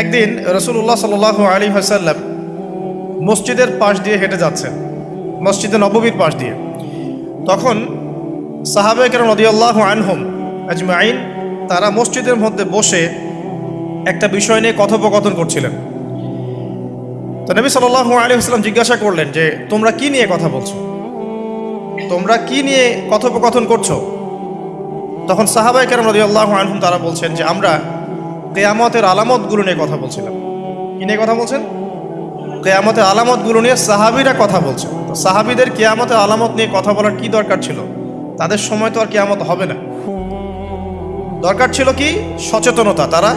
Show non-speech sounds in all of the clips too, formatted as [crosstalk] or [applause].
একদিন রসুল্লাহ সাল আলী হাসাল্লাম মসজিদের পাশ দিয়ে হেঁটে যাচ্ছেন, মসজিদে নববীর পাশ দিয়ে। তখন সাহাবে সাহাবেকের নদিয়াল্লাহ আনহম আজমাইন, তারা মসজিদের মধ্যে বসে একটা বিষয় নিয়ে কথোপকথন করছিলেন। তো নবী সাল্লাল্লাহু আলী হাসলাম জিজ্ঞাসা করলেন যে, তোমরা কি নিয়ে কথা বলছো? তোমরা কি নিয়ে কথোপকথন করছ? তখন সাহাবাই কেরাম রদিয়াল্লাহ আনহুম তারা বলছেন যে, আমরা কেয়ামতের আলামতগুলো নিয়ে কথা বলছিলাম। কি নিয়ে কথা বলছেন? কেয়ামতের আলামতগুলো নিয়ে সাহাবিরা কথা বলছে। তো সাহাবিদের কেয়ামতের আলামত নিয়ে কথা বলার কি দরকার ছিল? তাদের সময় তো আর কেয়ামত হবে না। দরকার ছিল কি? সচেতনতা। তারা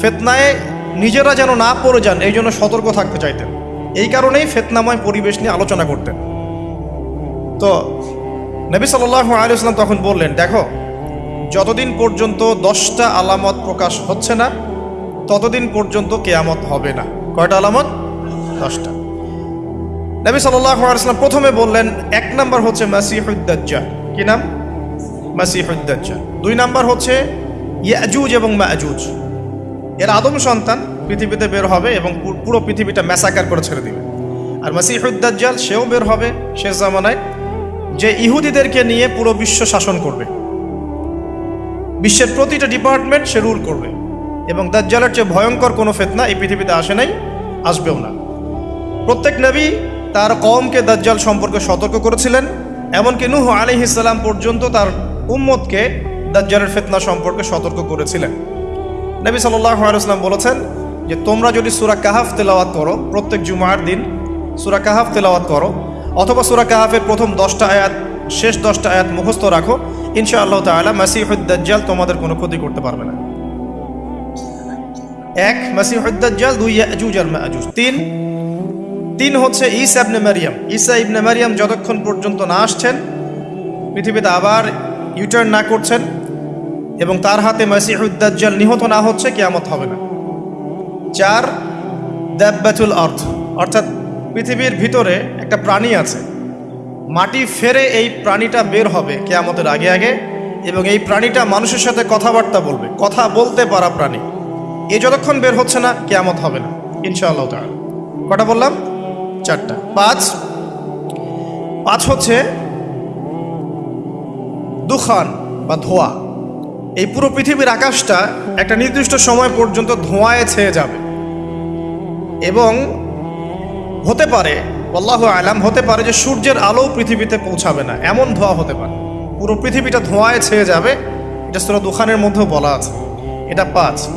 ফেতনায় নিজেরা যেন না পড়ে যান, এই জন্য সতর্ক থাকতে চাইতেন। এই কারণেই ফেতনাময় পরিবেশ নিয়ে আলোচনা করতেন। তো নবী সাল্লাহ আলিয়াল্লাম তখন বললেন, দেখো যতদিন পর্যন্ত দশটা আলামত প্রকাশ হচ্ছে না, ততদিন পর্যন্ত কেয়ামত হবে না। কয়টা আলামত? দশটা। নবী আলিয়াল্লাম প্রথমে বললেন, এক নাম্বার হচ্ছে মাসিহুদ্দাজ্জা কি নাম? মাসিহুদ্দাজ্জা দুই নাম্বার হচ্ছে ইয়াজুজ এবং মাজুজ। এর আদম সন্তান, পৃথিবীতে বের হবে এবং পুরো পৃথিবীটা ম্যাসাকার করে ছেড়ে দিবে। আর মাসিহুদ্দাজ্জাল সেও বের হবে শেষ জামানায়, যে ইহুদিদেরকে নিয়ে পুরো বিশ্ব শাসন করবে। বিশ্বের প্রতিটা ডিপার্টমেন্ট সে রুল করবে। এবং দাজ্জালের চেয়ে ভয়ঙ্কর কোনো ফেতনা এই পৃথিবীতে আসে নাই, আসবেও না। প্রত্যেক নবী তার কওমকে দাজ্জাল সম্পর্কে সতর্ক করেছিলেন, এমনকি নুহ আলিহিসাল্লাম পর্যন্ত তার উম্মতকে দাজ্জালের ফেতনা সম্পর্কে সতর্ক করেছিলেন। নবী আলাইসলাম বলেছেন যে, তোমরা যদি সুরা কাহাফ তেলাওয়াত করো, প্রত্যেক জুমার দিন সুরা কাহাফ তেলাওয়াত করো, অথবা সুরা কাহাফের প্রথম দশটা আয়াত, শেষ দশটা আয়াত মুখস্থ রাখো ইনশা আল্লাহ তালা মাসিহুদ্দাজ্জাল তোমাদের কোনো ক্ষতি করতে পারবে না। এক মাসিহুদ্দাজ্জাল দুই, ইয়াজুজ আর মাজুজ। তিন তিন হচ্ছে ঈসা ইবনে মারিয়াম। ঈসা ইবনে মারিয়াম যতক্ষণ পর্যন্ত না আসছেন, পৃথিবীতে আবার ইউটার্ন না করছেন এবং তার হাতে মাসিহুদ্দাজ্জাল নিহত না হচ্ছে, কেয়ামত হবে না। চার, দাব্বাতুল অর্থ অর্থাৎ পৃথিবীর ভিতরে একটা প্রাণী আছে। মাটি ফেরে এই প্রাণীটা বের হবে কেয়ামতের আগে আগে এবং এই প্রাণীটা মানুষের সাথে কথাবার্তা বলবে, কথা বলতে পারা প্রাণী। এ যতক্ষণ বের হচ্ছে না, কেয়ামত হবে না, ইনশাআল্লাহ তাআলা। কটা বললাম? চারটা। পাঁচ। পাঁচ হচ্ছে দুখান বা ধোয়া। এই পুরো পৃথিবীর আকাশটা একটা নির্দিষ্ট সময় পর্যন্ত ধোঁয়ায় ছেয়ে যাবে। এবং হতে পারে আল্লাহ আলাম, হতে পারে যে সূর্যের আলো পৃথিবীতে পৌঁছাবে না। এমন ধোঁয়া হতে পারে। পুরো পৃথিবীটা ধোঁয়ায় ছেয়ে যাবে। এটা সুরা দুখানের মধ্যেও বলা আছে। এটা পাঁচ।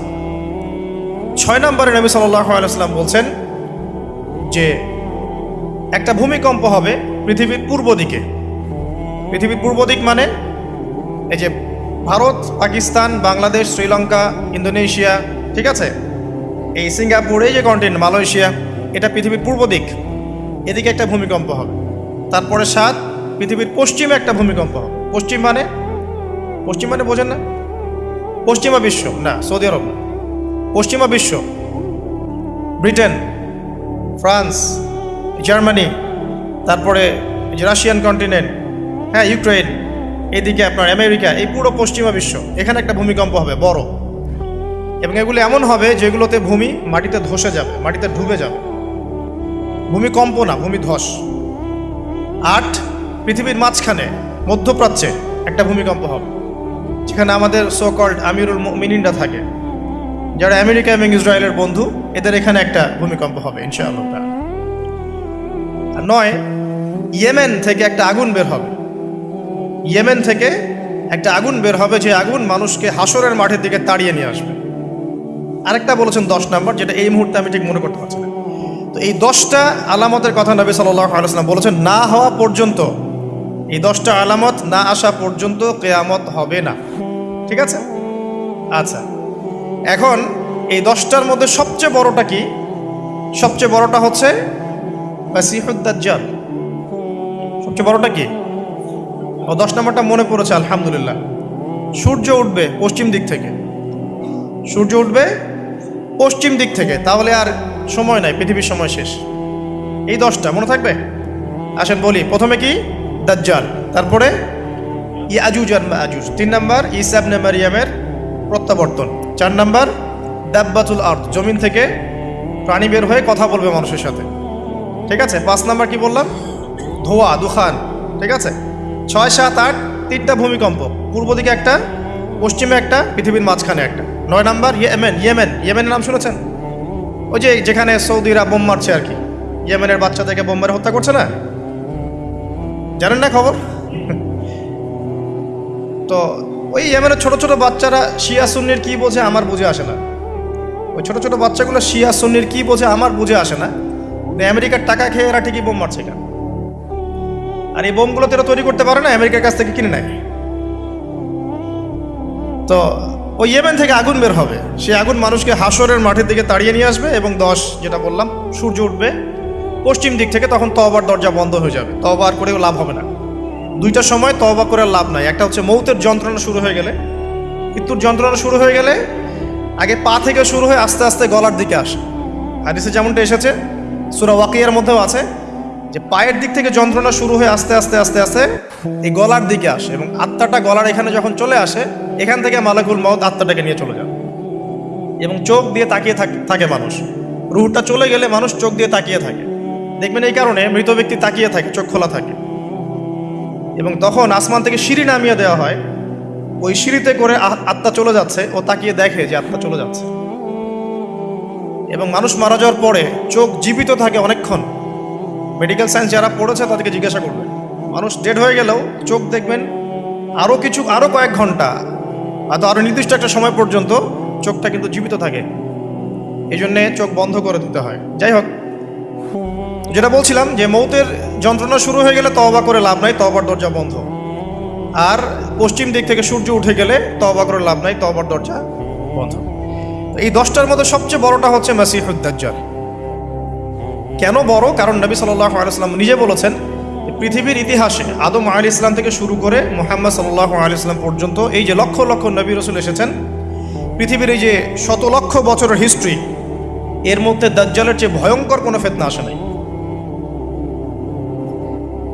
ছয় নম্বরে নবী আলাইসাল্লাম বলছেন যে, একটা ভূমিকম্প হবে পৃথিবীর পূর্ব দিকে। পৃথিবীর পূর্ব দিক মানে এই যে ভারত, পাকিস্তান, বাংলাদেশ, শ্রীলঙ্কা, ইন্দোনেশিয়া, ঠিক আছে? এই সিঙ্গাপুর, এই যে কন্টিনেন্ট মালয়েশিয়া, এটা পৃথিবীর পূর্ব দিক। এদিকে একটা ভূমিকম্প হবে। তারপরে সাত পৃথিবীর পশ্চিমে একটা ভূমিকম্প হবে। পশ্চিম মানে? পশ্চিম মানে বোঝেন না। পশ্চিমা বিশ্ব, না, সৌদি আরব না। পশ্চিমা বিশ্ব, ব্রিটেন, ফ্রান্স, জার্মানি, তারপরে রাশিয়ান কন্টিনেন্ট হ্যাঁ ইউক্রেন এদিকে আপনার আমেরিকা, এই পুরো পশ্চিমা বিশ্ব, এখানে একটা ভূমিকম্প হবে, বড়। এবং এগুলো এমন হবে যেগুলোতে ভূমি মাটিতে ধসে যাবে, মাটিতে ডুবে যাবে। ভূমিকম্প না ভূমি ধস। আট, পৃথিবীর মাঝখানে, মধ্যপ্রাচ্যে একটা ভূমিকম্প হবে, যেখানে আমাদের সো কল্ড আমিরুল মিনিনরা থাকে, যারা আমেরিকা এবং ইসরায়েলের বন্ধু, এদের এখানে একটা ভূমিকম্প হবে, ইনশাআল্লাহ। আর নয়, ইয়েমেন থেকে একটা আগুন বের হবে। ইয়েমেন থেকে একটা আগুন বের হবে, যে আগুন মানুষকে হাসরের মাঠের দিকে তাড়িয়ে নিয়ে আসবে। আরেকটা বলেছেন দশ নম্বর, যেটা এই মুহূর্তে আমি ঠিক মনে করতে পারছি না। এই দশটা আলামতের কথা নবী আলাইসলাম বলেছেন, না হওয়া পর্যন্ত, এই দশটা আলামত না আসা পর্যন্ত কেয়ামত হবে না। ঠিক আছে? আচ্ছা। এখন এই দশটার মধ্যে সবচেয়ে বড়টা কি? সবচেয়ে বড়টা হচ্ছে সবচেয়ে বড়টা কি? ও দশ নম্বরটা মনে পড়েছে, আলহামদুলিল্লাহ। সূর্য উঠবে পশ্চিম দিক থেকে। সূর্য উঠবে পশ্চিম দিক থেকে। তাহলে আর সময় নাই, পৃথিবীর সময় শেষ। এই দশটা, মনে থাকবে? আসেন বলি, প্রথমে কি? দাজ্জাল, তারপরে ইয়াজুজ আর মাজুজ। তিন নাম্বার ইসাবনে মারিয়ামের প্রত্যাবর্তন। চার নাম্বার, দাব্বাতুল আর্থ জমিন থেকে প্রাণী বের হয়ে কথা বলবে মানুষের সাথে। ঠিক আছে? পাঁচ নাম্বার কি বললাম? ধোয়া, দুখান। ঠিক আছে? ছয়, সাত, আট, তিনটা ভূমিকম্প। পূর্ব দিকে একটা, পশ্চিমে একটা, পৃথিবীর মাঝখানে একটা। নয় নাম্বার, ইয়েমেন ইয়েমেন। ইয়েমেনের নাম শুনেছেন? ওই যে যেখানে সৌদিরা বোম মারছে আর কি, ইয়েমেনের বাচ্চাদেরকে বোম মেরে হত্যা করছে না? জানেন না খবর? [laughs] তো ওই ইয়েমেনের ছোট ছোট বাচ্চারা শিয়া সুন্নির কি বোঝে আমার বুঝে আসে না। ওই ছোট ছোট বাচ্চাগুলো শিয়া সুন্নির কি বোঝে আমার বুঝে আসে না। আমেরিকার টাকা খেয়ে এরা ঠিকই বোম মারছে কেন? আর এই বোমগুলো তো এরা তৈরি করতে পারে না, আমেরিকার কাছ থেকে কিনে নেয়। তো ওই ইয়েমেন থেকে আগুন বের হবে। সেই আগুন মানুষকে হাসরের মাঠের দিকে তাড়িয়ে নিয়ে আসবে এবং দশ, যেটা বললাম, সূর্য উঠবে পশ্চিম দিক থেকে, তখন তবার দরজা বন্ধ হয়ে যাবে। তবার করেও লাভ হবে না। দুইটা সময় তবা করে লাভ নাই। একটা হচ্ছে মৌতের যন্ত্রণা শুরু হয়ে গেলে। মৃত্যুর যন্ত্রণা শুরু হয়ে গেলে আগে পা থেকে শুরু হয়ে আস্তে আস্তে গলার দিকে আসে। হাদিসে যেমনটা এসেছে, সুরা ওয়াকিয়ার মধ্যেও আছে যে পায়ের দিক থেকে যন্ত্রণা শুরু হয়ে আস্তে আস্তে আস্তে আস্তে এই গলার দিকে আসে এবং আত্মাটা গলার এখানে যখন চলে আসে, এখান থেকে মালাকুল মত আত্মাটাকে নিয়ে চলে যায়। এবং চোখ দিয়ে তাকিয়ে থাকে মানুষ। রুহটা চলে গেলে মানুষ চোখ দিয়ে তাকিয়ে থাকে। দেখবেন এই কারণে মৃত ব্যক্তি তাকিয়ে থাকে, চোখ খোলা থাকে। এবং তখন আসমান থেকে সিঁড়ি নামিয়ে দেওয়া হয়। ওই সিঁড়িতে করে আত্মা চলে যাচ্ছে ও তাকিয়ে দেখে যে আত্মা চলে যাচ্ছে। এবং মানুষ মারা যাওয়ার পরে চোখ জীবিত থাকে অনেকক্ষণ। মেডিকেল সায়েন্স যারা পড়েছে তাদেরকে জিজ্ঞাসা করবেন মানুষ ডেড হয়ে গেলেও চোখ দেখবেন আরও কিছু আরও কয়েক ঘণ্টা, হয়তো আরও নির্দিষ্ট একটা সময় পর্যন্ত চোখটা কিন্তু জীবিত থাকে। এই জন্যে চোখ বন্ধ করে দিতে হয়। যাই হোক, যেটা বলছিলাম যে মৌতের যন্ত্রণা শুরু হয়ে গেলে তওবা করে লাভ নাই তবার দরজা বন্ধ। আর পশ্চিম দিক থেকে সূর্য উঠে গেলে তওবা করে লাভ নাই তবার দরজা বন্ধ। এই দশটার মধ্যে সবচেয়ে বড়টা হচ্ছে মাসিহুদ্দাজ্জাল কেন বড়? কারণ নবী সাল্লাহ আলাইসলাম নিজে বলেছেন পৃথিবীর ইতিহাসে আদম আলী ইসলাম থেকে শুরু করে মোহাম্মদ সাল্লাহ আলী ইসলাম পর্যন্ত এই যে লক্ষ লক্ষ নবী রসুল এসেছেন, পৃথিবীর এই যে শত লক্ষ বছরের হিস্ট্রি এর মধ্যে দাজ্জালের চেয়ে ভয়ঙ্কর কোনো ফেতনা আসে নাই।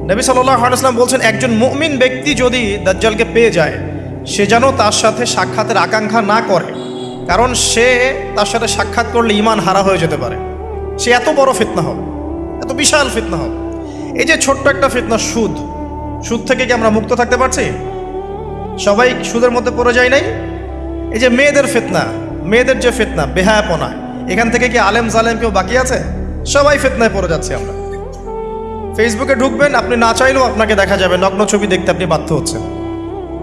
নবী সাল্লাহ আলাইসলাম বলছেন, একজন মুমিন ব্যক্তি যদি দাজ্জালকে পেয়ে যায়, সে যেন তার সাথে সাক্ষাতের আকাঙ্ক্ষা না করে। কারণ সে তার সাথে সাক্ষাৎ করলে ইমান হারা হয়ে যেতে পারে। সে এত বড় ফিতনা হবে, এত বিশাল ফিতনা হবে। এই যে ছোট্ট একটা ফিতনা সুদ সুদ থেকে কি আমরা মুক্ত থাকতে পারছি? সবাই সুদের মধ্যে পড়ে যায় নাই? এই যে মেয়েদের ফিতনা, মেয়েদের যে ফিতনা, বেহায়াপনা, এখান থেকে কি আলেম জালেম কেউ বাকি আছে? সবাই ফিতনায় পড়ে যাচ্ছে আমরা। ফেসবুকে ঢুকবেন, আপনি না চাইলেও আপনাকে দেখা যাবে, নগ্ন ছবি দেখতে আপনি বাধ্য হচ্ছেন।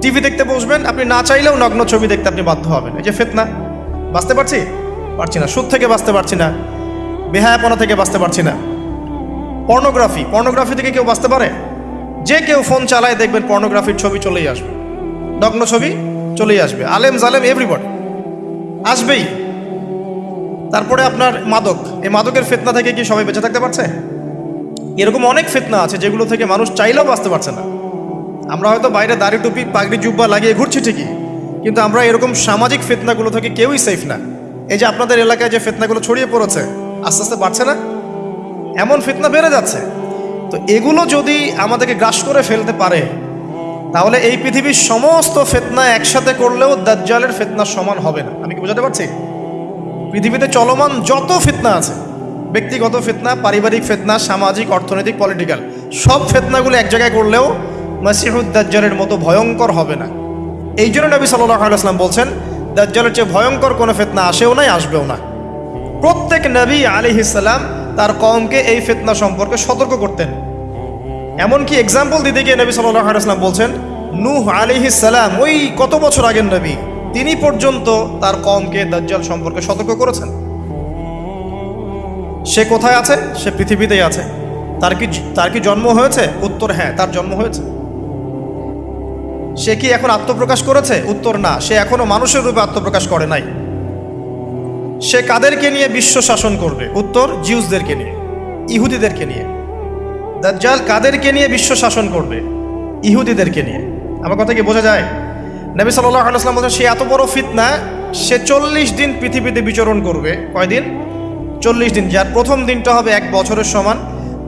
টিভি দেখতে বসবেন, আপনি না চাইলেও নগ্ন ছবি দেখতে আপনি বাধ্য হবেন। এই যে ফেতনা, বাঁচতে পারছি? পারছি না, সুদ থেকে বাঁচতে পারছি না। বেহায়াপনা থেকে বাঁচতে পারছি না। পর্নোগ্রাফি পর্নোগ্রাফি থেকে কেউ বাঁচতে পারে? যে কেউ ফোন চালায় দেখবেন পর্নোগ্রাফির ছবি চলেই আসবে। নগ্ন ছবি চলেই আসবে। আলেম জালেম এভরিবডি আসবেই। তারপরে আপনার মাদক। এই মাদকের ফেতনা থেকে কি সবাই বেঁচে থাকতে পারছে? এরকম অনেক ফেতনা আছে যেগুলো থেকে মানুষ চাইলেও বাঁচতে পারছে না। আমরা হয়তো বাইরে দাড়ি টুপি, পাগড়ি, জুব্বা লাগিয়ে ঘুরছি ঠিকই, কিন্তু আমরা এরকম সামাজিক ফেতনাগুলো থেকে কেউই সেফ না। এই যে আপনাদের এলাকায় যে ফেতনাগুলো ছড়িয়ে পড়েছে আস্তে আস্তে বাড়ছে না? এমন ফিতনা বেড়ে যাচ্ছে। তো এগুলো যদি আমাদেরকে গ্রাস করে ফেলতে পারে, তাহলে এই পৃথিবীর সমস্ত ফেতনা একসাথে করলেও দাজ্জালের ফেতনা সমান হবে না। আমি কি বোঝাতে পারছি? পৃথিবীতে চলমান যত ফিতনা আছে, ব্যক্তিগত ফিতনা, পারিবারিক ফেতনা, সামাজিক, অর্থনৈতিক পলিটিক্যাল সব ফিতনাগুলো এক জায়গায় করলেও দাজ্জালের মতো ভয়ঙ্কর হবে না। এই জন্য নবী সাল্লাহ আলাইসলাম বলছেন, দাজ্জালের চেয়ে ভয়ঙ্কর কোনো ফিতনা আসেও নাই, আসবেও না। প্রত্যেক নবী আলী ইসাল্লাম তার কমকে এই ফেতনা সম্পর্কে সতর্ক করতেন। এমনকি এক্সাম্পল দিতে গিয়ে নবী আলাইসলাম বলছেন, নূহ আলী সালাম, ওই কত বছর আগের নবী, তিনি পর্যন্ত তার কমকে দাজ্জাল সম্পর্কে সতর্ক করেছেন। সে কোথায় আছে? সে পৃথিবীতেই আছে। তার কি তার কি জন্ম হয়েছে? উত্তর হ্যাঁ তার জন্ম হয়েছে। সে কি এখন আত্মপ্রকাশ করেছে? উত্তর না। সে এখনও মানুষের রূপে আত্মপ্রকাশ করে নাই। সে কাদেরকে নিয়ে বিশ্ব শাসন করবে? উত্তর, জিউসদেরকে নিয়ে, ইহুদিদেরকে নিয়ে। দাজ্জাল কাদেরকে নিয়ে বিশ্ব শাসন করবে? ইহুদিদেরকে নিয়ে। আমার কথা কি বোঝা যায়? নবী সাল্লাহ আলাইসলাম বলছেন, সে এত বড় ফিতনা, সে চল্লিশ দিন পৃথিবীতে বিচরণ করবে। কয়দিন চল্লিশ দিন। যার প্রথম দিনটা হবে এক বছরের সমান,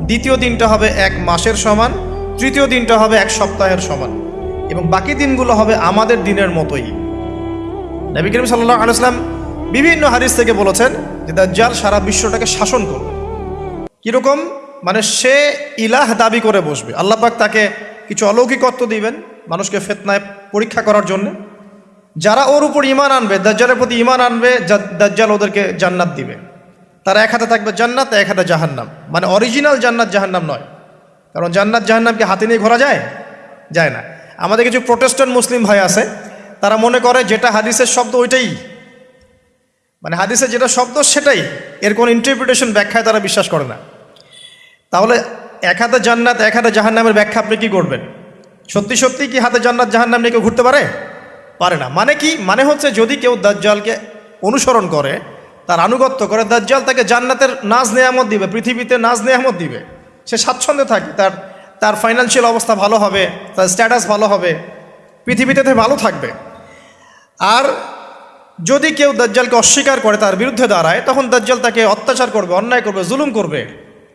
দ্বিতীয় দিনটা হবে এক মাসের সমান, তৃতীয় দিনটা হবে এক সপ্তাহের সমান। এবং বাকি দিনগুলো হবে আমাদের দিনের মতোই। নবী করিম সাল্লাহ আলাইসলাম বিভিন্ন হাদিস থেকে বলেছেন যে দাজ্জাল সারা বিশ্বটাকে শাসন করবে। কীরকম? মানে সে ইলাহ দাবি করে বসবে। আল্লাহ পাক তাকে কিছু অলৌকিকত্ব দিবেন মানুষকে ফেতনায় পরীক্ষা করার জন্য। যারা ওর উপর ইমান আনবে, দাজ্জালের প্রতি ইমান আনবে দাজ্জাল ওদেরকে জান্নাত দিবে। তারা এক হাতে থাকবে জান্নাত, এক হাতে জাহান্নাম। মানে অরিজিনাল জান্নাত জাহান্নাম নয়। কারণ জান্নাত জাহান্নামকে হাতে নিয়ে ঘোরা যায়? যায় না। আমাদের কিছু প্রোটেস্ট্যান্ট মুসলিম ভাই আছে, তারা মনে করে যেটা হাদিসের শব্দ ওইটাই। মানে হাদিসে যেটা শব্দ সেটাই। এর কোনো ইন্টারপ্রিটেশন ব্যাখ্যায় তারা বিশ্বাস করে না। তাহলে এক হাতে জান্নাত, এক হাতে জাহান্নামের ব্যাখ্যা আপনি কি করবেন? সত্যি সত্যি কি হাতে জান্নাত, জাহান্নাম নিয়ে কেউ ঘুরতে পারে? পারে না। মানে কি? মানে হচ্ছে যদি কেউ দাজ্জালকে অনুসরণ করে, তার আনুগত্য করে, দাজ্জাল তাকে জান্নাতের নাজ নেয়ামত দিবে, পৃথিবীতে নাজ নেয়ামত দিবে। সে স্বাচ্ছন্দ্যে থাকে, তার তার ফাইন্যান্সিয়াল অবস্থা ভালো হবে, তার স্ট্যাটাস ভালো হবে, পৃথিবীতে ভালো থাকবে। আর যদি কেউ দাজ্জালকে অস্বীকার করে তার বিরুদ্ধে দাঁড়ায়, তখন দাজ্জাল তাকে অত্যাচার করবে, অন্যায় করবে, জুলুম করবে।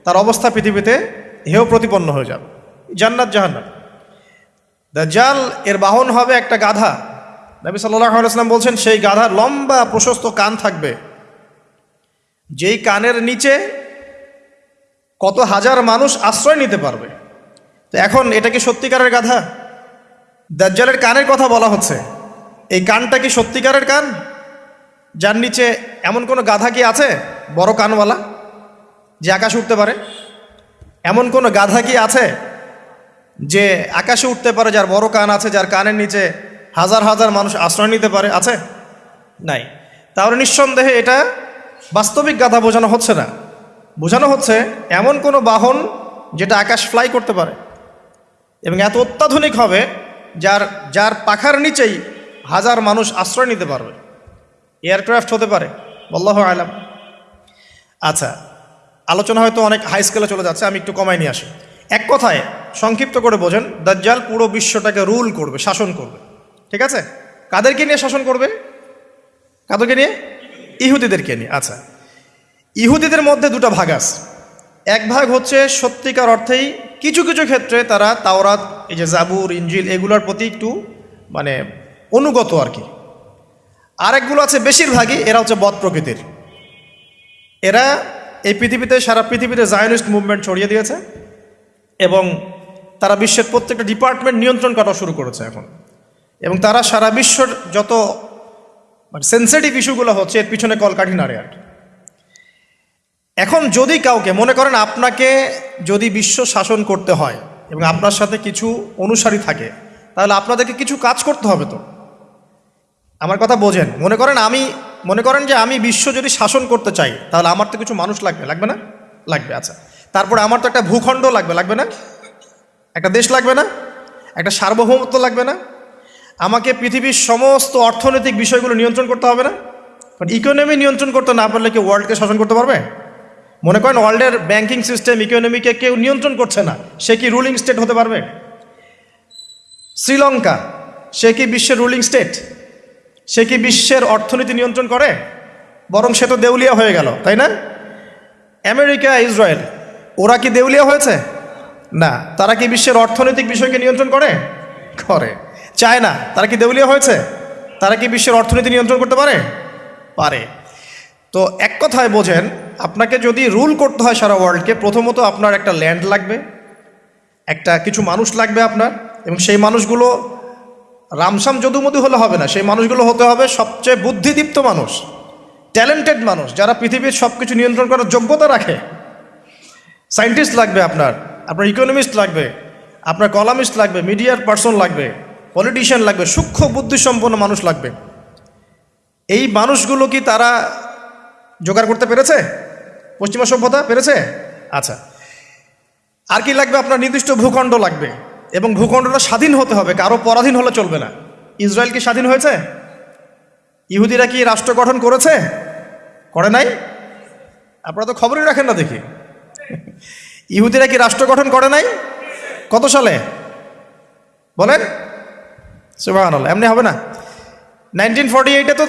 তার অবস্থা পৃথিবীতে হেয় প্রতিপন্ন হয়ে যাবে। জান্নাত, জাহান্নাম। দাজ্জাল এর বাহন হবে একটা গাধা। নবী সাল্লাহ বলছেন, সেই গাধার লম্বা প্রশস্ত কান থাকবে। যেই কানের নিচে কত হাজার মানুষ আশ্রয় নিতে পারবে। তো এখন এটা কি সত্যিকারের গাধা? দাজ্জালের কানের কথা বলা হচ্ছে। এই কানটা কি সত্যিকারের কান? যার নিচে এমন কোনো গাধা কি আছে? বড় কানওয়ালা, যে আকাশে উঠতে পারে? এমন কোনো গাধা কি আছে, যে আকাশে উঠতে পারে, যার বড় কান আছে, যার কানের নিচে হাজার হাজার মানুষ আশ্রয় নিতে পারে? আছে? নাই। তাহলে নিঃসন্দেহে এটা বাস্তবিক গাধা বোঝানো হচ্ছে না। বোঝানো হচ্ছে এমন কোনো বাহন যেটা আকাশ ফ্লাই করতে পারে। এবং এত অত্যাধুনিক হবে, যার যার পাখার নিচেই হাজার মানুষ আশ্রয় নিতে পারবে। এয়ারক্রাফট হতে পারে বল্লাহ আলাম। আচ্ছা আলোচনা হয়তো অনেক হাই স্কেলে চলে যাচ্ছে, আমি একটু কমাই নিয়ে আসি। এক কথায়, সংক্ষিপ্ত করে বোঝেন, দাজ্জাল পুরো বিশ্বটাকে রুল করবে, শাসন করবে, ঠিক আছে? কাদেরকে নিয়ে শাসন করবে? কাদেরকে নিয়ে? ইহুদিদেরকে নিয়ে আচ্ছা। ইহুদিদের মধ্যে দুটো ভাগ আছে। এক ভাগ হচ্ছে সত্যিকার অর্থেই কিছু কিছু ক্ষেত্রে তারা তাওরাত, এই যে জাবুর ইঞ্জিল এগুলোর প্রতি একটু মানে অনুগত আর কি। আরেকগুলো আছে বেশিরভাগই, এরা হচ্ছে বদ প্রকৃতির। এরা এই পৃথিবীতে, সারা পৃথিবীতে জায়নিস্ট মুভমেন্ট ছড়িয়ে দিয়েছে এবং তারা বিশ্বের প্রত্যেকটা ডিপার্টমেন্ট নিয়ন্ত্রণ করা শুরু করেছে এখন। এবং তারা সারা বিশ্বর যত মানে সেন্সিটিভ ইস্যুগুলো হচ্ছে, এর পিছনে কলকাঠি নাড়ে আর এখন যদি কাউকে, মনে করেন আপনাকে যদি বিশ্ব শাসন করতে হয় এবং আপনার সাথে কিছু অনুসারী থাকে, তাহলে আপনাদেরকে কিছু কাজ করতে হবে তো। আমার কথা বোঝেন। মনে করেন আমি, মনে করেন যে আমি বিশ্ব যদি শাসন করতে চাই, তাহলে আমার তো কিছু মানুষ লাগবে লাগবে না? লাগবে আচ্ছা। তারপরে আমার তো একটা ভূখণ্ড লাগবে লাগবে না? একটা দেশ লাগবে না? একটা সার্বভৌমত্ব লাগবে না? আমাকে পৃথিবীর সমস্ত অর্থনৈতিক বিষয়গুলো নিয়ন্ত্রণ করতে হবে না? কারণ ইকোনমি নিয়ন্ত্রণ করতে না পারলে কি ওয়ার্ল্ডকে শাসন করতে পারবে? মনে করেন ওয়ার্ল্ডের ব্যাংকিং সিস্টেম ইকোনমিকে কেউ নিয়ন্ত্রণ করছে না, সে কি রুলিং স্টেট হতে পারবে? শ্রীলঙ্কা, সে কি বিশ্বের রুলিং স্টেট সে কি বিশ্বের অর্থনীতি নিয়ন্ত্রণ করে? বরং সে তো দেউলিয়া হয়ে গেল, তাই না? আমেরিকা, ইসরায়েল, ওরা কি দেউলিয়া হয়েছে? না, তারা কি বিশ্বের অর্থনৈতিক বিষয়কে নিয়ন্ত্রণ করে? করে। চায়না, তারা কি দেউলিয়া হয়েছে? তারা কি বিশ্বের অর্থনীতি নিয়ন্ত্রণ করতে পারে? পারে। তো এক কথায় বোঝেন, আপনাকে যদি রুল করতে হয় সারা ওয়ার্ল্ডকে, প্রথমত আপনার একটা ল্যান্ড লাগবে, একটা কিছু মানুষ লাগবে আপনার, এবং সেই মানুষগুলো রামসাম যদুমধু হলে হবে না। সেই মানুষগুলো হতে হবে সবচেয়ে বুদ্ধিদীপ্ত মানুষ ট্যালেন্টেড মানুষ, যারা পৃথিবীর সব কিছু নিয়ন্ত্রণ করার যোগ্যতা রাখে। সায়েন্টিস্ট লাগবে আপনার আপনার ইকোনমিস্ট লাগবে, আপনার কলামিস্ট লাগবে মিডিয়ার পার্সন লাগবে পলিটিশিয়ান লাগবে, সূক্ষ্ম বুদ্ধিসম্পন্ন মানুষ লাগবে। এই মানুষগুলো কি তারা জোগাড় করতে পেরেছে? পশ্চিমা সভ্যতা পেরেছে? আচ্ছা। আর কি লাগবে? আপনার নির্দিষ্ট ভূখণ্ড লাগবে। এবং ভূখণ্ডটা স্বাধীন হতে হবে, কারও পরাধীন হলে চলবে না। ইসরায়েল কি স্বাধীন হয়েছে? ইহুদিরা কি রাষ্ট্র গঠন করেছে? করে নাই? আপনারা তো খবরই রাখেন না দেখি। ইহুদিরা কি রাষ্ট্র গঠন করে নাই? কত সালে? বলেন। সুবাহ এমনি হবে না। নাইনটিন ফর্টি এইটে তো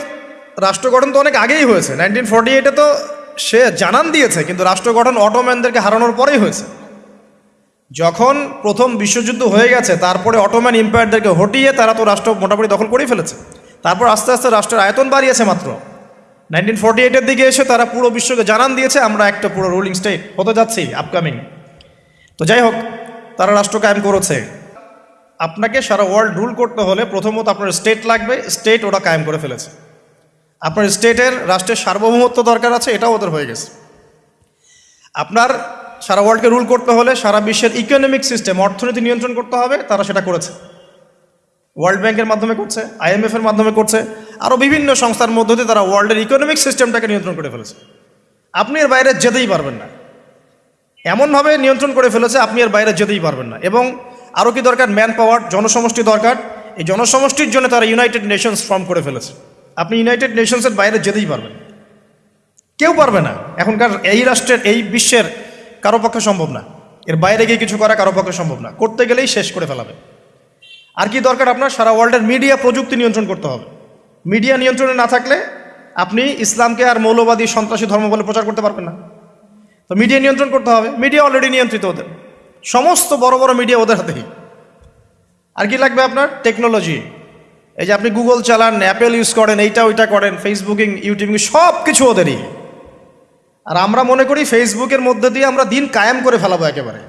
রাষ্ট্র গঠন তো অনেক আগেই হয়েছে। নাইনটিন ফর্টি এইটে তো সে জানান দিয়েছে, কিন্তু রাষ্ট্র গঠন অটোম্যানদেরকে হারানোর পরেই হয়েছে। যখন প্রথম বিশ্বযুদ্ধ হয়ে গেছে, তারপরে অটোম্যান এম্পায়ারদেরকে হটিয়ে তারা তো রাষ্ট্র মোটামুটি দখল করেই ফেলেছে। তারপর আস্তে আস্তে রাষ্ট্রের আয়তন বাড়িয়েছে মাত্র। নাইনটিন ফর্টি এইটের দিকে এসে তারা পুরো বিশ্বকে জানান দিয়েছে, আমরা একটা পুরো রুলিং স্টেট হতে যাচ্ছি আপকামিং তো যাই হোক, তারা রাষ্ট্র কায়েম করেছে। আপনাকে সারা ওয়ার্ল্ড রুল করতে হলে প্রথমত আপনার স্টেট লাগবে স্টেট ওরা কায়েম করে ফেলেছে। আপনার স্টেটের রাষ্ট্রের সার্বভৌমত্ব দরকার আছে, এটাও ওদের হয়ে গেছে। আপনার সারা ওয়ার্ল্ডকে রুল করতে হলে সারা বিশ্বের ইকোনমিক সিস্টেম অর্থনীতি নিয়ন্ত্রণ করতে হবে, তারা সেটা করেছে। ওয়ার্ল্ড ব্যাংকের মাধ্যমে করছে আইএমএফ এর মাধ্যমে করছে আরও বিভিন্ন সংস্থার মধ্য দিয়ে তারা ওয়ার্ল্ডের ইকোনমিক সিস্টেমটাকে নিয়ন্ত্রণ করে ফেলেছে। আপনি এর বাইরে যেতেই পারবেন না। এমনভাবে নিয়ন্ত্রণ করে ফেলেছে, আপনি এর বাইরে যেতেই পারবেন না। এবং আরও কি দরকার? ম্যান পাওয়ার জনসমষ্টি দরকার। এই জনসমষ্টির জন্য তারা ইউনাইটেড নেশনস ফর্ম করে ফেলেছে। আপনি ইউনাইটেড নেশনসের বাইরে যেতেই পারবেন কেউ পারবে না। এখনকার এই রাষ্ট্রের, এই বিশ্বের কারও পক্ষে সম্ভব না। এর বাইরে গিয়ে কিছু করা কারও পক্ষে সম্ভব না। করতে গেলেই শেষ করে ফেলাবে। আর কি দরকার আপনার? সারা ওয়ার্ল্ডের মিডিয়া প্রযুক্তি নিয়ন্ত্রণ করতে হবে। মিডিয়া নিয়ন্ত্রণে না থাকলে আপনি ইসলামকে আর মৌলবাদী, সন্ত্রাসী ধর্ম বলে প্রচার করতে পারবেন না। তো মিডিয়া নিয়ন্ত্রণ করতে হবে। মিডিয়া অলরেডি নিয়ন্ত্রিত ওদের। সমস্ত বড় বড় মিডিয়া ওদের হাতেই। আর কি লাগবে আপনার? টেকনোলজি এই যে আপনি গুগল চালান অ্যাপেল ইউজ করেন, এইটা ওইটা করেন ফেসবুকিং ইউটিউবিং সব কিছু ওদেরই। আর আমরা মনে করি ফেসবুকের মধ্যে দিয়ে আমরা দিন কায়েম করে ফেলাবো একেবারে।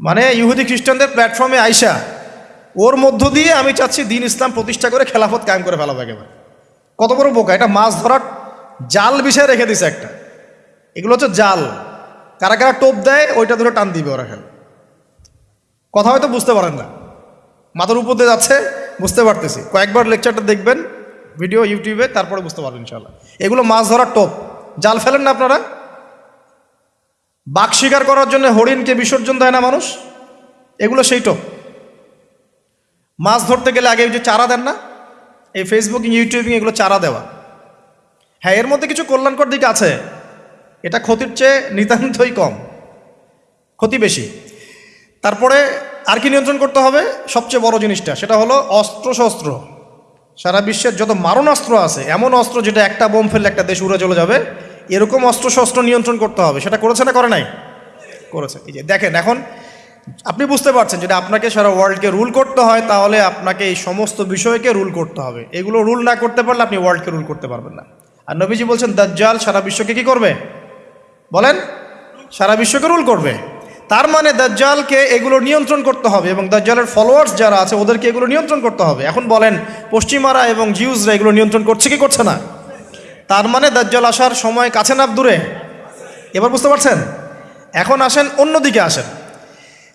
মানে ইহুদি খ্রিস্টানদের প্ল্যাটফর্মে আইসা, ওর মধ্য দিয়ে আমি চাচ্ছি দিন ইসলাম প্রতিষ্ঠা করে খেলাফত কায়েম করে ফেলাবো একেবারে। কত বড় বোকা, এটা মাছ ধরার জাল বিষয়ে রেখে দিছে একটা। এগুলো হচ্ছে জাল। কারা কারা টোপ দেয়, ওইটা ধরে টান দিবে ওরা খেলে। কথা হয়তো বুঝতে পারেন না। মাথার উপর দিয়ে যাচ্ছে, বুঝতে পারতেছি। কয়েকবার লেকচারটা দেখবেন ভিডিও ইউটিউবে তারপরে বুঝতে পারবেন ইনশাল্লাহ এগুলো মাছ ধরার টোপ। জাল ফেলেন না আপনারা? বাঘ শিকার করার জন্য হরিণকে বিসর্জন দেয় না মানুষ? এগুলো সেই টোপ মাছ ধরতে গেলে আগে যে চারা দেন না, এই ফেসবুকিং ইউটিউবিং এগুলো চারা দেওয়া। হ্যাঁ এর মধ্যে কিছু কল্যাণকর দিক আছে। এটা ক্ষতির চেয়ে নিতান্তই কম। ক্ষতি বেশি। তারপরে আর কি নিয়ন্ত্রণ করতে হবে? সবচেয়ে বড় জিনিসটা, সেটা হলো অস্ত্র শস্ত্র সারা বিশ্বের যত মারণাস্ত্র আছে, এমন অস্ত্র যেটা একটা বোম ফেললে একটা দেশ উড়ে চলে যাবে এরকম অস্ত্র শস্ত্র নিয়ন্ত্রণ করতে হবে। সেটা করেছে না করে নাই? করেছে। এই যে দেখেন, এখন আপনি বুঝতে পারছেন, যদি আপনাকে সারা ওয়ার্ল্ডকে রুল করতে হয়, তাহলে আপনাকে এই সমস্ত বিষয়কে রুল করতে হবে। এগুলো রুল না করতে পারলে আপনি ওয়ার্ল্ডকে রুল করতে পারবেন না। আর নবীজি বলছেন, দাজ্জাল সারা বিশ্বকে কি করবে? বলেন, সারা বিশ্বকে রুল করবে। তার মানে দাজ্জালকে এগুলো নিয়ন্ত্রণ করতে হবে এবং দাজ্জালের ফলোয়ার্স যারা আছে, ওদেরকে এগুলো নিয়ন্ত্রণ করতে হবে। এখন বলেন, পশ্চিমারা এবং জিউজরা এগুলো নিয়ন্ত্রণ করছে কি করছে না? তার মানে দাজ্জাল আসার সময় কাছে না দূরে। এবার বুঝতে পারছেন? এখন আসেন অন্যদিকে আসেন।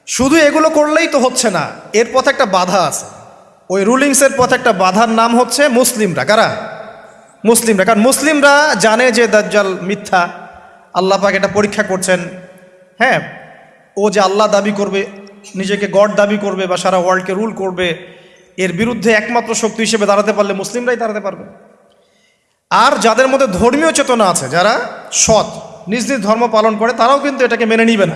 শুধু এগুলো করলেই তো হচ্ছে না, এর পথে একটা বাধা আছে। ওই রুলিংসের পথে একটা বাধার নাম হচ্ছে মুসলিমরা। কারা? মুসলিমরা। কারণ মুসলিমরা জানে যে দাজ্জাল মিথ্যা, আল্লাহ পাক এটা পরীক্ষা করছেন। হ্যাঁ ও যে আল্লাহ দাবি করবে, নিজেকে গড দাবি করবে বা সারা ওয়ার্ল্ডকে রুল করবে, এর বিরুদ্ধে একমাত্র শক্তি হিসেবে দাঁড়াতে পারলে মুসলিমরাই দাঁড়াতে পারবে। আর যাদের মধ্যে ধর্মীয় চেতনা আছে, যারা সৎ, নিজ নিজ ধর্ম পালন করে, তারাও কিন্তু এটাকে মেনে নিবে না।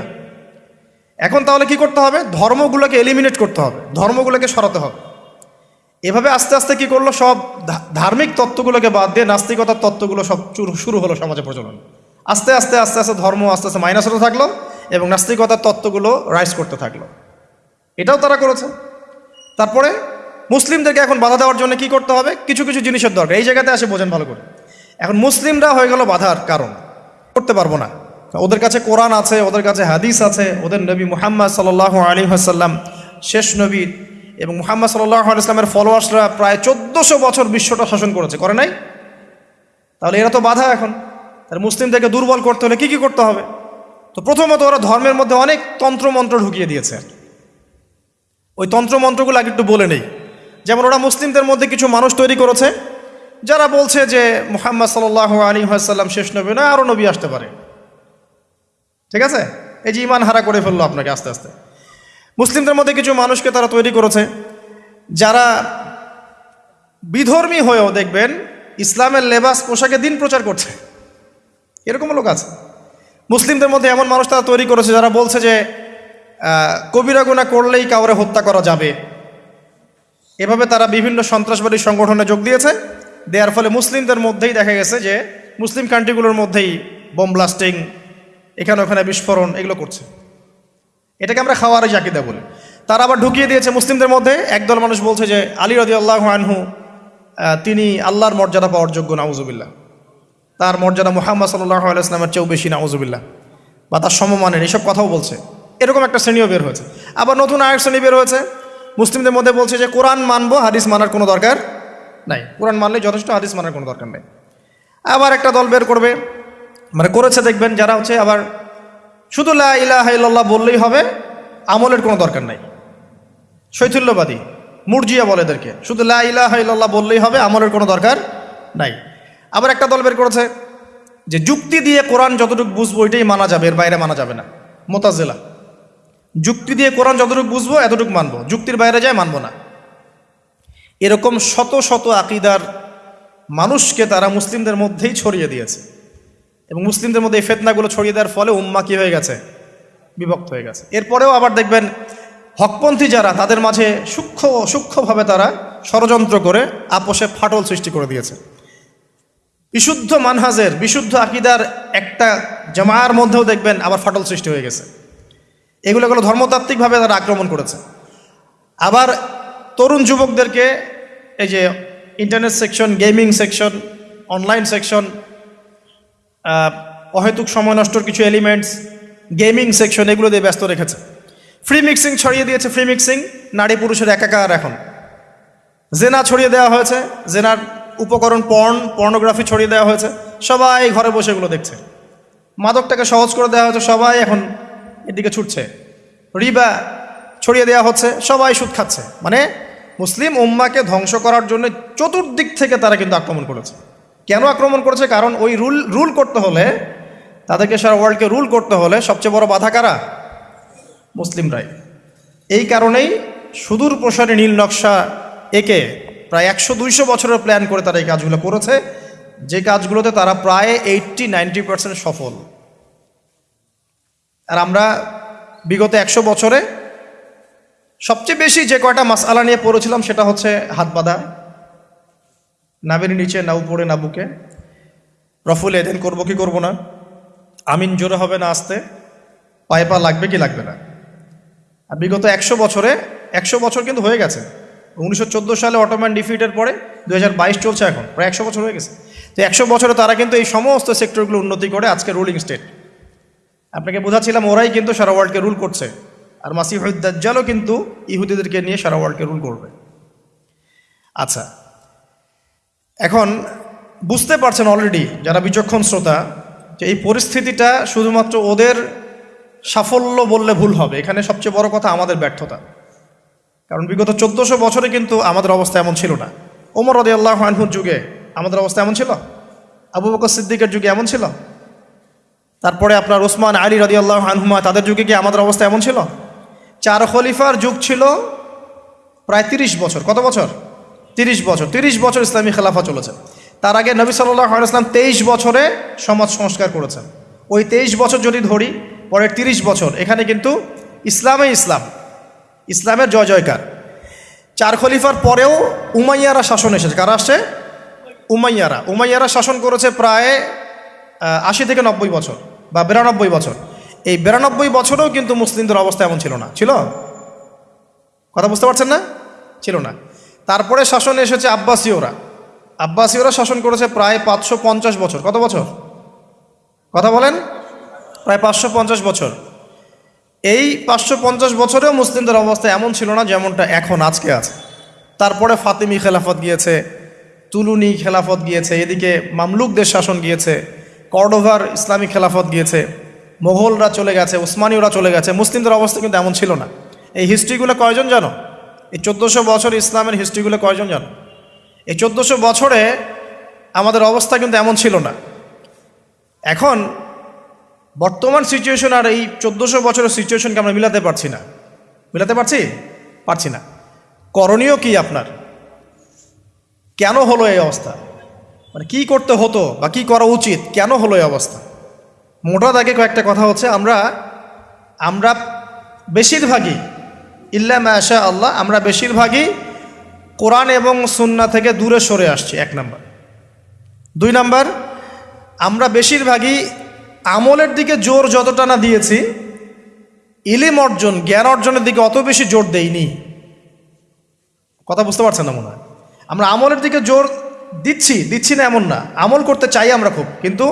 এখন তাহলে কি করতে হবে? ধর্মগুলোকে এলিমিনেট করতে হবে, ধর্মগুলোকে সরাতে হবে। এভাবে আস্তে আস্তে কি করল? সব ধার্মিক তত্ত্বগুলোকে বাদ দিয়ে নাস্তিকতার তত্ত্বগুলো সব শুরু- হলো সমাজে প্রচলন। আস্তে আস্তে আস্তে আস্তে ধর্ম আস্তে আস্তে মাইনাস হতে থাকল এবং নাস্তিকতার তত্ত্বগুলো রাইজ করতে থাকল। এটাও তারা করেছে। তারপরে মুসলিমদেরকে এখন বাধা দেওয়ার জন্য কি করতে হবে? কিছু কিছু জিনিসের দরকার। এই জায়গাতে আসে বোঝেন ভালো করে। এখন মুসলিমরা হয়ে গেল বাধার কারণ। করতে পারব না। ওদের কাছে কোরআন আছে, ওদের কাছে হাদিস আছে, ওদের নবী মুহাম্মদ সাল্লাহ আলী হাসাল্লাম শেষ নবী এবং মুহাম্মদ সাল্লাহ আলাইসলামের ফলোয়ার্সরা প্রায় চোদ্দোশো বছর বিশ্বটা শাসন করেছে। করে নাই? তাহলে এরা তো বাধা এখন। তাহলে মুসলিমদেরকে দুর্বল করতে হলে কি কি করতে হবে? তো প্রথমত ওরা ধর্মের মধ্যে অনেক তন্ত্রমন্ত্র ঢুকিয়ে দিয়েছে। ওই তন্ত্রমন্ত্রগুলো আগে একটু বলে নেই। যেমন ওরা মুসলিমদের মধ্যে কিছু মানুষ তৈরি করেছে, যারা বলছে যে মোহাম্মদ সাল্লাহ আলী সাল্লাম শেষ নবী না আরও নবী আসতে পারে। ঠিক আছে? এই যে ইমান হারা করে ফেলল আপনাকে আস্তে আস্তে। মুসলিমদের মধ্যে কিছু মানুষকে তারা তৈরি করেছে, যারা বিধর্মী হয়েও দেখবেন ইসলামের লেবাস পোশাকে দিন প্রচার করছে। এরকম লোক আছে। মুসলিমদের মধ্যে এমন মানুষ তারা তৈরি করেছে যারা বলছে যে কবিরা গুণা করলেই কাউরে হত্যা করা যাবে। এভাবে তারা বিভিন্ন সন্ত্রাসবাদী সংগঠনে যোগ দিয়েছে। দেওয়ার ফলে মুসলিমদের মধ্যেই দেখা গেছে যে, মুসলিম কান্ট্রিগুলোর মধ্যেই বোম ব্লাস্টিং, এখানে ওখানে বিস্ফোরণ, এগুলো করছে। এটাকে আমরা খাওয়ার জাকিদা বলি। তারা আবার ঢুকিয়ে দিয়েছে মুসলিমদের মধ্যে। একদল মানুষ বলছে যে, আলী রদি আল্লাহ আনহু তিনি আল্লাহর মর্যাদা পাওয়ার যোগ্য, নাউজুবিল্লাহ। তার মর্যাদা মোহাম্মদ সাল্লাহ আলাইসলামের চেয়েও বেশি, নাউজুবিল্লাহ। বা তার সমমানের এইসব কথাও বলছে। এরকম একটা শ্রেণীও বের হয়েছে। আবার নতুন আরেক শ্রেণি বের হয়েছে। মুসলিমদের মধ্যে বলছে যে কোরআন মানবো, হাদিস মানার কোনো দরকার নাই। কোরআন মানলে যথেষ্ট, হাদিস মানার কোনো দরকার নেই। আবার একটা দল বের করবে মানে করেছে দেখবেন যারা হচ্ছে আবার শুধু লা ইলাহা ইল্লাল্লাহ বললেই হবে, আমলের কোনো দরকার নাই। শৈথুল্যবাদী, মুরজিয়া বলে এদেরকে, শুধু লা ইলাহা ইল্লাল্লাহ বললেই হবে, আমলের কোনো দরকার নাই। আবার একটা দল বের করেছে যে যুক্তি দিয়ে কোরআন যতটুকু বুঝব, ওইটাই মানা যাবে, এর বাইরে মানা যাবে না। মোতাজেলা। যুক্তি দিয়ে কোরআন যতটুকু বুঝব, এতটুকু মানবো। যুক্তির বাইরে যায়, মানবো না। এরকম শত শত আকিদার মানুষকে তারা মুসলিমদের মধ্যেই ছড়িয়ে দিয়েছে। এবং মুসলিমদের মধ্যে এই ফেতনাগুলো ছড়িয়ে দেওয়ার ফলে উম্মা কী হয়ে গেছে? বিভক্ত হয়ে গেছে। এরপরেও আবার দেখবেন হকপন্থী যারা, তাদের মাঝে সূক্ষ্ম, সূক্ষ্মভাবে তারা ষড়যন্ত্র করে আপোষে ফাটল সৃষ্টি করে দিয়েছে। বিশুদ্ধ মানহাজের, বিশুদ্ধ আকিদার একটা জামার মধ্যেও দেখবেন আবার ফাটল সৃষ্টি হয়ে গেছে। এগুলো এগুলো ধর্মতাত্ত্বিকভাবে তারা আক্রমণ করেছে। আবার তরুণ যুবকদেরকে এই যে internet section gaming section online section অহেতুক সময় নষ্টর কিছু এলিমেন্টস গেমিং সেকশন এগুলো দিয়ে ব্যস্ত রেখেছে। ফ্রি মিক্সিং ছড়িয়ে দিয়েছে ফ্রি মিক্সিং নারী পুরুষের একাকার এখন। জেনা ছড়িয়ে দেওয়া হয়েছে, জেনার উপকরণ পর্ন পর্নোগ্রাফি ছড়িয়ে দেওয়া হয়েছে, সবাই ঘরে বসে এগুলো দেখছে। মাদকটাকে সহজ করে দেওয়া হয়েছে, সবাই এখন এদিকে ছুটছে। রিবা ছড়িয়ে দেওয়া হচ্ছে, সবাই সুদ খাচ্ছে। মানে মুসলিম উম্মাকে ধ্বংস করার জন্য চতুর্দিক থেকে তারা কিন্তু আক্রমণ করেছে। কেন আক্রমণ করেছে? কারণ ওই রুল রুল করতে হলে, তাদেরকে সারা ওয়ার্ল্ডকে রুল করতে হলে সবচেয়ে বড় বাধা কারা? মুসলিমরাই। এই কারণেই সুদূর প্রসারী নীল নকশা একে প্রায় একশো দুইশো বছরের প্ল্যান করে তারা এই কাজগুলো করেছে। যে কাজগুলোতে তারা প্রায় এইটটি নাইনটি পার্সেন্ট সফল। আর আমরা বিগত একশো বছরে সবচেয়ে বেশি যে কয়টা মাসালা নিয়ে পড়েছিলাম সেটা হচ্ছে হাত বাঁধা নাবের নিচে, না উপরে, না বুকে। রফুল, এদেন করব কি করব না? আমিন, জোরে হবে না আসতে? পায়ে পা লাগবে কি লাগবে না? আর বিগত একশো বছরে, একশো বছর কিন্তু হয়ে গেছে। উনিশশো চোদ্দ সালে অটোম্যান ডিফিটের পরে দু হাজার বাইশ চলছে এখন, প্রায় একশো বছর হয়ে গেছে। তো একশো বছরে তারা কিন্তু এই সমস্ত সেক্টরগুলো উন্নতি করে আজকে রুলিং স্টেট। আপনাকে বোঝাচ্ছিলাম, ওরাই কিন্তু সারা ওয়ার্ল্ডকে রুল করছে। আর মাসিহুদ্দাজ্জালও কিন্তু ইহুদিদেরকে নিয়ে সারা ওয়ার্ল্ডকে রুল করবে। আচ্ছা এখন বুঝতে পারছেন অলরেডি যারা বিচক্ষণ শ্রোতা, যে এই পরিস্থিতিটা শুধুমাত্র ওদের সাফল্য বললে ভুল হবে। এখানে সবচেয়ে বড় কথা আমাদের ব্যর্থতা। কারণ বিগত চোদ্দোশো বছরে কিন্তু আমাদের অবস্থা এমন ছিল না। ওমর রদি আল্লাহ আনহুর যুগে আমাদের অবস্থা এমন ছিল? আবু বকর সিদ্দিকের যুগে এমন ছিল? তারপরে আপনার ওসমান আলী রদি আল্লাহ আনহুমা, তাদের যুগে কি আমাদের অবস্থা এমন ছিল? চার খলিফার যুগ ছিল প্রায় তিরিশ বছর। কত বছর? তিরিশ বছর। তিরিশ বছর ইসলামী খেলাফা চলেছে। তার আগে নবী সাল্লাহ ইসলাম তেইশ বছরে সমাজ সংস্কার করেছেন। ওই তেইশ বছর যদি ধরি, পরের তিরিশ বছর, এখানে কিন্তু ইসলামে ইসলাম। ইসলামের জয় জয়কার। চার খলিফার পরেও উমাইয়ারা শাসন এসেছে। কারা আসছে? উমাইয়ারা। উমাইয়ারা শাসন করেছে প্রায় আশি থেকে নব্বই বছর। বা বিরানব্বই বছর। এই বিরানব্বই বছরেও কিন্তু মুসলিমদের অবস্থা এমন ছিল না। ছিল? কথা বুঝতে পারছেন না? ছিল না। তারপরে শাসন এসেছে আব্বাসীয়রা। আব্বাসীয়রা শাসন করেছে প্রায় পাঁচশো পঞ্চাশ বছর। কত বছর? কথা বলেন। প্রায় পাঁচশো পঞ্চাশ বছর। এই পাঁচশো পঞ্চাশ বছরেও মুসলিমদের অবস্থা এমন ছিল না যেমনটা এখন আজকে আছে। তারপরে ফাতিমি খেলাফত গিয়েছে, তুলুনি খেলাফত গিয়েছে, এদিকে মামলুকদের শাসন গিয়েছে। কর্ডোভার ইসলামী খেলাফত গিয়েছে মোগলরা চলে গেছে উসমানীয়রা চলে গেছে, মুসলিমদের অবস্থা কিন্তু এমন ছিল না। এই হিস্ট্রিগুলো কয়জন জানো? এই চোদ্দোশো বছর ইসলামের হিস্ট্রিগুলো কয়জন জানো? এই চোদ্দোশো বছরে আমাদের অবস্থা কিন্তু এমন ছিল না। এখন বর্তমান সিচুয়েশন আর এই চোদ্দোশো বছরের সিচুয়েশনকে আমরা মিলাতে পারছি না। মিলাতে পারছি? পারছি না। করণীয় কি আপনার? কেন হলো এই অবস্থা? মানে কি করতে হতো বা কি করা উচিত, কেন হলো এই অবস্থা? মোটা দাগে কয়েকটা কথা হচ্ছে, আমরা আমরা বেশিরভাগই, ইল্লা মাশা আল্লাহ, আমরা বেশিরভাগই কোরআন এবং সুন্না থেকে দূরে সরে আসছি, এক নাম্বার। দুই নাম্বার, আমরা বেশিরভাগই আমলের দিকে জোর যতটা না দিয়েছি, ইলিম অর্জন, জ্ঞান অর্জনের দিকে অত বেশি জোর দেইনি। কথা বুঝতে পারছেন না মনে হয়? আমরা আমলের দিকে জোর দিচ্ছি দিচ্ছি না এমন না। আমল করতে চাই আমরা খুব, কিন্তু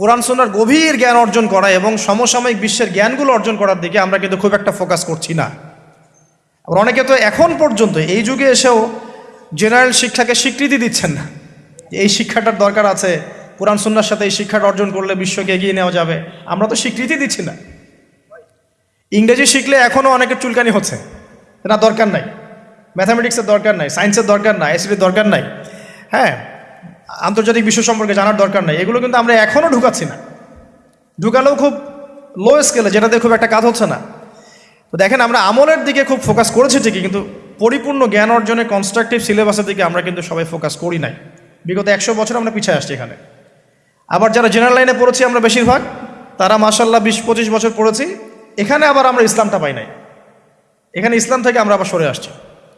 কোরআন সোনার গভীর জ্ঞান অর্জন করা এবং সমসাময়িক বিশ্বের জ্ঞানগুলো অর্জন করার দিকে আমরা কিন্তু খুব একটা ফোকাস করছি না। আবার অনেকে তো এখন পর্যন্ত এই যুগে এসেও জেনারেল শিক্ষাকে স্বীকৃতি দিচ্ছেন না। এই শিক্ষাটার দরকার আছে, কোরআন সুন্নার সাথে এই শিক্ষাটা অর্জন করলে বিশ্বকে এগিয়ে নেওয়া যাবে, আমরা তো স্বীকৃতি দিচ্ছি না। ইংরেজি শিখলে এখনও অনেকের চুলকানি হচ্ছে না দরকার নাই। ম্যাথামেটিক্সের দরকার নাই সায়েন্সের দরকার নাই এসির দরকার নাই। হ্যাঁ আন্তর্জাতিক বিশ্ব সম্পর্কে জানার দরকার নাই। এগুলো কিন্তু আমরা এখনও ঢুকাচ্ছি না। ঢুকালেও খুব লো স্কেলে যেটাতে খুব একটা কাজ হচ্ছে না। তো দেখেন, আমরা আমলের দিকে খুব ফোকাস করেছি ঠিকই, কিন্তু পরিপূর্ণ জ্ঞান অর্জনের কনস্ট্রাকটিভ সিলেবাসের দিকে আমরা কিন্তু সবাই ফোকাস করি নাই। বিগত একশো বছর আমরা পিছিয়ে আসছি এখানে। আবার যারা জেনারেল লাইনে পড়েছি আমরা বেশিরভাগ, তারা মাসাল্লাহ বিশ, পঁচিশ বছর পড়েছি। এখানে আবার আমরা ইসলামটা পাই নাই। এখানে ইসলাম থেকে আমরা আবার সরে আসছি।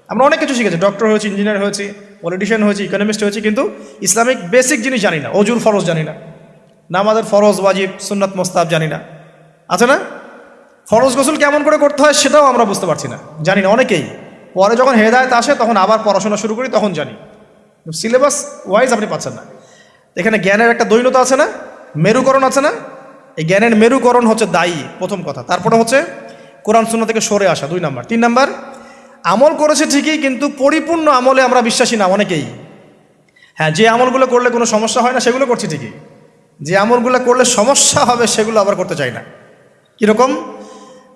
আমরা অনেক কিছু শিখেছি। ডক্টর হয়েছি ইঞ্জিনিয়ার হয়েছি। পলিটিশিয়ান হয়েছি ইকোনমিস্ট হয়েছি, কিন্তু ইসলামিক বেসিক জিনিস জানি না, অজুর ফরজ জানি না। নামাজের ফরজ, ওয়াজিব, সুন্নাত মোস্তাব জানি না। আছে না? ফরজ গোসল কেমন করে করতে হয় সেটাও আমরা বুঝতে পারছি না, জানি না অনেকেই। পরে যখন হেদায়ত আসে, তখন আবার পড়াশোনা শুরু করি, তখন জানি। সিলেবাস ওয়াইজ আপনি পাচ্ছেন না। এখানে জ্ঞানের একটা দৈনতা আছে না, মেরুকরণ আছে না। এই জ্ঞানের মেরুকরণ হচ্ছে দায়ী, প্রথম কথা। তারপরে হচ্ছে কোরআন শূন্য থেকে সরে আসা, দুই নাম্বার। তিন নাম্বার আমল করেছে ঠিকই, কিন্তু পরিপূর্ণ আমলে আমরা বিশ্বাসী না অনেকেই। হ্যাঁ যে আমলগুলো করলে কোনো সমস্যা হয় না, সেগুলো করছি ঠিকই। যে আমলগুলো করলে সমস্যা হবে, সেগুলো আবার করতে চাই না। কীরকম?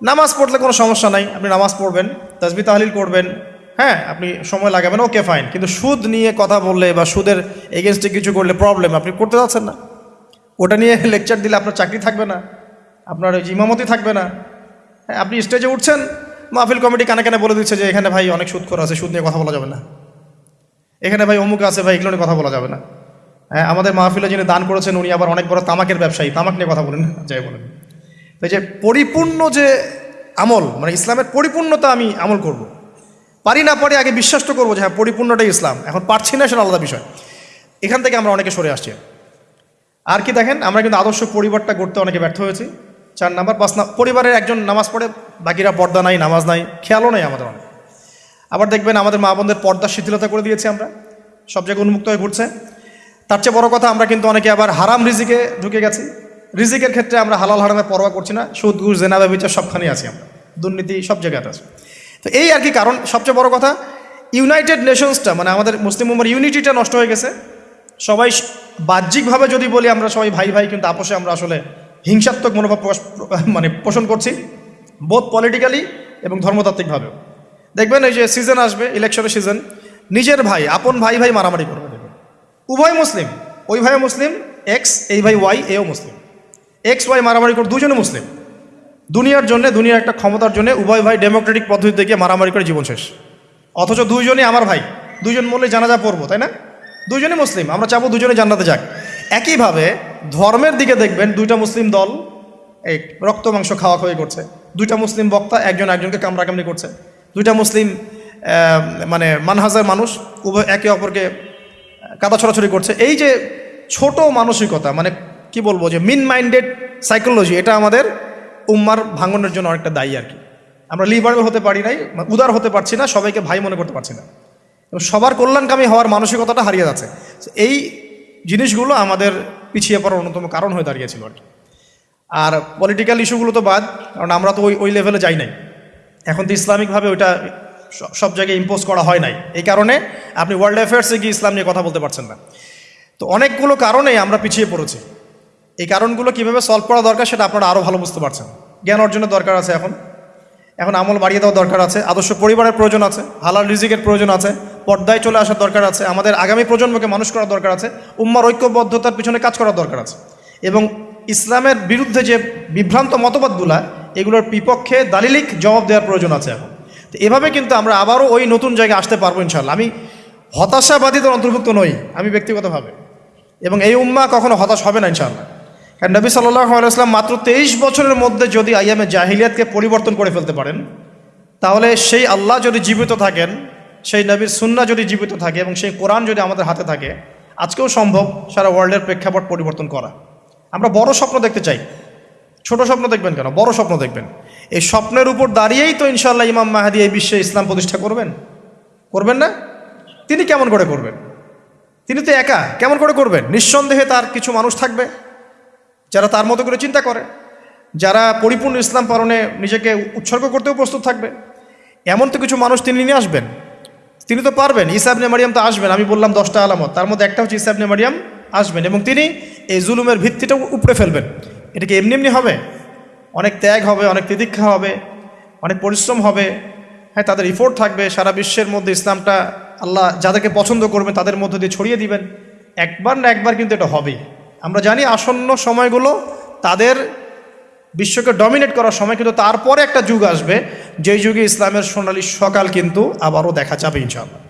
নামাজ পড়লে কোনো সমস্যা নাই, আপনি নামাজ পড়বেন, তাজবি তাহলিল করবেন হ্যাঁ আপনি সময় লাগাবেন, ওকে, ফাইন। কিন্তু সুদ নিয়ে কথা বললে বা সুদের এগেনস্টে কিছু করলে প্রবলেম, আপনি করতে যাচ্ছেন না। ওটা নিয়ে লেকচার দিলে আপনার চাকরি থাকবে না, আপনার ইমামতি থাকবে না। হ্যাঁ আপনি স্টেজে উঠছেন মাহফিল কমিটি কানে কানে বলে দিচ্ছে যে, এখানে ভাই অনেক সুদ করা আছে, সুদ নিয়ে কথা বলা যাবে না। এখানে ভাই অমুক আছে ভাই, এগুলো নিয়ে কথা বলা যাবে না। হ্যাঁ আমাদের মাহফিলে যিনি দান করেছেন, উনি আবার অনেক বড় তামাকের ব্যবসায়ী, তামাক নিয়ে কথা বলেন যাই বলেন। তো এই যে পরিপূর্ণ যে আমল মানে ইসলামের পরিপূর্ণতা আমি আমল করব। পারি না পারি আগে বিশ্বাস তো করব যে হ্যাঁ পরিপূর্ণটাই ইসলাম। এখন পারছি না সেটা আলাদা বিষয়। এখান থেকে আমরা অনেকে সরে আসছি। আর কি দেখেন, আমরা কিন্তু আদর্শ পরিবারটা গড়তে অনেকে ব্যর্থ হয়েছি। চার নাম্বার, পাঁচ না পরিবারের একজন নামাজ পড়ে, বাকিরা পর্দা নাই, নামাজ নাই, খেয়ালও নেই আমাদের অনেক। আবার দেখবেন আমাদের মা বোনদের পর্দা শিথিলতা করে দিয়েছি আমরা, সব জায়গায় উন্মুক্ত হয়ে ঘুরছে। তার চেয়ে বড় কথা, আমরা কিন্তু অনেকে আবার হারাম রিজিকে ঢুকে গেছি। রিজিকের ক্ষেত্রে আমরা হালাল হারামে পরোয়া করছি না, সুদ, ঘুষ জেনাবা বিচার সবখানেই আছি আমরা। দুর্নীতি সব জায়গায় আছে। তো এই আর কি কারণ, সবচেয়ে বড় কথা ইউনাইটেড নেশনসটা মানে আমাদের মুসলিম উম্মার ইউনিটিটা নষ্ট হয়ে গেছে। সবাই বাহ্যিকভাবে যদি বলি আমরা সবাই ভাই ভাই, কিন্তু আপোষে আমরা আসলে হিংসাত্মক মনোভাব প্রকাশ মানে পোষণ করছি বোধ পলিটিক্যালি এবং ধর্মতাত্ত্বিকভাবেও দেখবেন এই যে সিজন আসবে ইলেকশনের সিজন নিজের ভাই, আপন ভাই ভাই মারামারি করবে। উভয় মুসলিম, ওই ভাই মুসলিম এক্স এই ভাই ওয়াই এও মুসলিম। এক্স ওয়াই মারামারি করে দুজনে মুসলিম। দুনিয়ার জন্য, দুনিয়ার একটা ক্ষমতার জন্য উভয় ভাই ডেমোক্রেটিক পদ্ধতি থেকে মারামারি করে জীবন শেষ। অথচ দুইজনই আমার ভাই, দুইজন মরলে জানাজা পড়ব, তাই না? দুইজনই মুসলিম, আমরা চাবো দুজনে জান্নাতে যাক। একইভাবে ধর্মের দিকে দেখবেন দুইটা মুসলিম দল, এই রক্ত, মাংস খাওয়া খাওয়াই করছে। দুইটা মুসলিম বক্তা একজন একজনকে কামড়াকামড়ি করছে। দুইটা মুসলিম মানে মানহাজার মানুষ উভয় একে অপরকে কাদা ছড়াছড়ি করছে। এই যে ছোট মানসিকতা মানে কি বলব যে মিন মাইন্ডেড সাইকোলজি এটা আমাদের উম্মার ভাঙনের জন্য অনেকটা দায়ী আর কি। আমরা লিবারেল হতে পারি নাই উদার হতে পারছি না, সবাইকে ভাই মনে করতে পারছি না। সবার কল্যাণকামী হওয়ার মানসিকতাটা হারিয়ে যাচ্ছে। এই জিনিসগুলো আমাদের পিছিয়ে পড়ার অন্যতম কারণ হয়ে দাঁড়িয়েছিল আর আর পলিটিক্যাল ইস্যুগুলো তো বাদ, কারণ আমরা তো ওই ওই লেভেলে যাই নাই। এখন তো ইসলামিকভাবে ওইটা সব জায়গায় ইম্পোজ করা হয় নাই। এই কারণে আপনি ওয়ার্ল্ড অ্যাফেয়ার্সে গিয়ে ইসলাম নিয়ে কথা বলতে পারছেন না। তো অনেকগুলো কারণে আমরা পিছিয়ে পড়েছি। এই কারণগুলো কীভাবে সলভ করা দরকার সেটা আপনারা আরও ভালো বুঝতে পারছেন। জ্ঞান অর্জনের দরকার আছে এখন। এখন আমল বাড়িয়ে দেওয়ার দরকার আছে, আদর্শ পরিবারের প্রয়োজন আছে, হালাল রিজিকের প্রয়োজন আছে, পর্দায় চলে আসার দরকার আছে, আমাদের আগামী প্রজন্মকে মানুষ করার দরকার আছে, উম্মার ঐক্যবদ্ধতার পিছনে কাজ করার দরকার আছে। এবং ইসলামের বিরুদ্ধে যে বিভ্রান্ত মতবাদগুলা, এগুলোর বিপক্ষে দালিলিক জবাব দেওয়ার প্রয়োজন আছে এখন। তো এভাবে কিন্তু আমরা আবারও ওই নতুন জায়গায় আসতে পারব ইনশাল্লাহ আমি হতাশাবাদীদের অন্তর্ভুক্ত নই, আমি ব্যক্তিগতভাবে। এবং এই উম্মা কখনো হতাশ হবে না ইনশাল্লাহ নবী সাল্লাহ আলাইসলাম মাত্র তেইশ বছরের মধ্যে যদি আইয়ামে জাহিলিয়াতকে পরিবর্তন করে ফেলতে পারেন, তাহলে সেই আল্লাহ যদি জীবিত থাকেন, সেই নবীর সুন্না যদি জীবিত থাকে এবং সেই কোরআন যদি আমাদের হাতে থাকে, আজকেও সম্ভব সারা ওয়ার্ল্ডের প্রেক্ষাপট পরিবর্তন করা। আমরা বড় স্বপ্ন দেখতে চাই। ছোট স্বপ্ন দেখবেন কেন? বড় স্বপ্ন দেখবেন। এই স্বপ্নের উপর দাঁড়িয়েই তো ইনশাল্লাহ ইমাম মাহাদি এই বিশ্বে ইসলাম প্রতিষ্ঠা করবেন। করবেন না? তিনি কেমন করে করবেন? তিনি তো একা। কেমন করে করবেন? নিঃসন্দেহে তার কিছু মানুষ থাকবে। যারা তার মতো করে চিন্তা করে, যারা পরিপূর্ণ ইসলাম পালনে নিজেকে উৎসর্গ করতেও প্রস্তুত থাকবে। এমন তো কিছু মানুষ তিনি নিয়ে আসবেন। তিনি তো পারবেন ইসাবনে মারিয়াম তো আসবেন, আমি বললাম দশটা আলামত। তার মধ্যে একটা হচ্ছে ইসাবনে মারিয়াম আসবেন এবং তিনি এই জুলুমের ভিত্তিটা উপড়ে ফেলবেন। এটা কি এমনি এমনি হবে? অনেক ত্যাগ হবে, অনেক তিতিক্ষা হবে, অনেক পরিশ্রম হবে হ্যাঁ তাদের ইফোর্ট থাকবে, সারা বিশ্বের মধ্যে ইসলামটা আল্লাহ যাদেরকে পছন্দ করবেন তাদের মধ্যে দিয়ে ছড়িয়ে দিবেন। একবার না একবার কিন্তু এটা হবে আমরা জানি আসন্ন সময়গুলো তাদের বিশ্বকে ডমিনেট করার সময়, কিন্তু তারপরে একটা যুগ আসবে। যেই যুগে ইসলামের সোনালী সকাল কিন্তু আবারও দেখা যাবে ইনশাআল্লাহ।